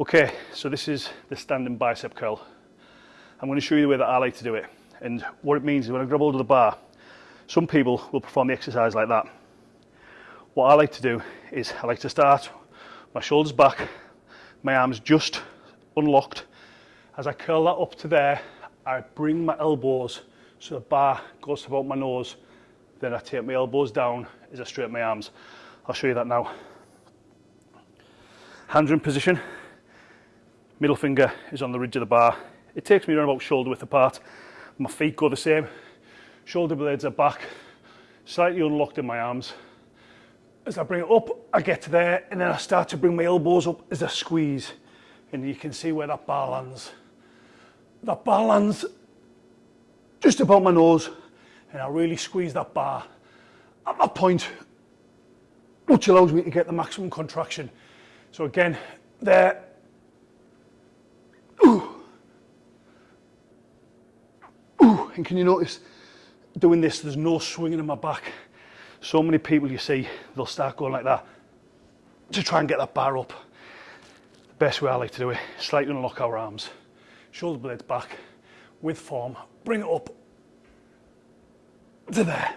Okay, so this is the standing bicep curl. I'm going to show you the way that I like to do it. And what it means is when I grab hold of the bar, some people will perform the exercise like that. What I like to do is I like to start my shoulders back, my arms just unlocked. As I curl that up to there, I bring my elbows so the bar goes about my nose. Then I take my elbows down as I straighten my arms. I'll show you that now. Hands in position. Middle finger is on the ridge of the bar. It takes me around about shoulder width apart. My feet go the same. Shoulder blades are back, slightly unlocked in my arms. As I bring it up, I get to there and then I start to bring my elbows up as I squeeze. And you can see where that bar lands. That bar lands just about my nose and I really squeeze that bar at that point, which allows me to get the maximum contraction. So again, there, ooh, ooh, and can you notice doing this, there's no swinging in my back. So many people you see, they'll start going like that to try and get that bar up. The best way I like to do it, slightly unlock our arms, shoulder blades back, with form, bring it up to there.